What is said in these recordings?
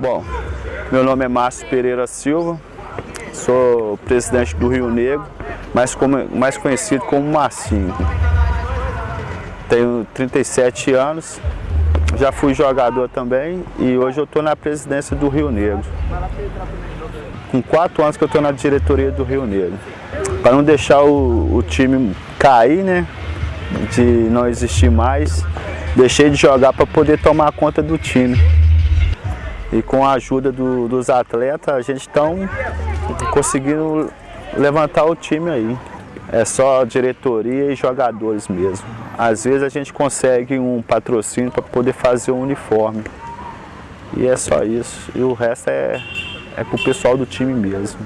Bom, meu nome é Márcio Pereira Silva, sou presidente do Rio Negro, mais, como, mais conhecido como Marcinho. Tenho 37 anos, já fui jogador também e hoje eu estou na presidência do Rio Negro. Com quatro anos que eu estou na diretoria do Rio Negro. Para não deixar o, o time cair, né? De não existir mais, deixei de jogar para poder tomar conta do time. E com a ajuda do, dos atletas, a gente está conseguindo levantar o time aí. É só diretoria e jogadores mesmo. Às vezes a gente consegue um patrocínio para poder fazer um uniforme. E é só isso. E o resto é, é o pessoal do time mesmo.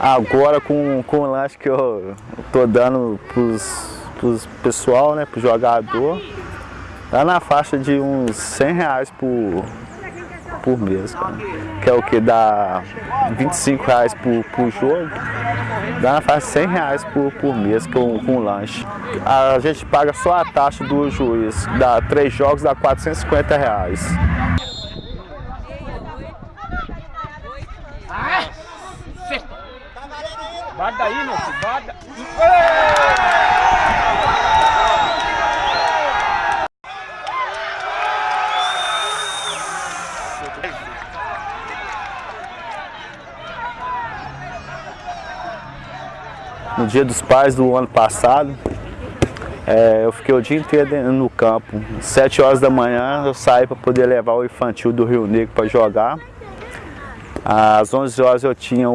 Agora com, com o lanche que eu tô dando pros, pros pessoal, né, pro jogador, tá na faixa de uns 100 reais por, por mês, cara. Que é o que? Dá 25 reais por, por jogo, dá na faixa de 100 reais por, por mês com, com lanche. A gente paga só a taxa do juiz, dá três jogos, dá 450 reais. Bate daí, meu filho, bate. No dia dos pais do ano passado, é, eu fiquei o dia inteiro no campo. Sete horas da manhã eu saí para poder levar o infantil do Rio Negro para jogar. Às 11 horas eu tinha,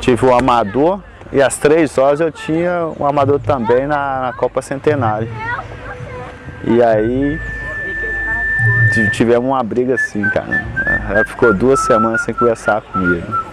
tive o amador e às 3 horas eu tinha um amador também na, na Copa Centenário. E aí tivemos uma briga assim, cara. Ela ficou duas semanas sem conversar comigo.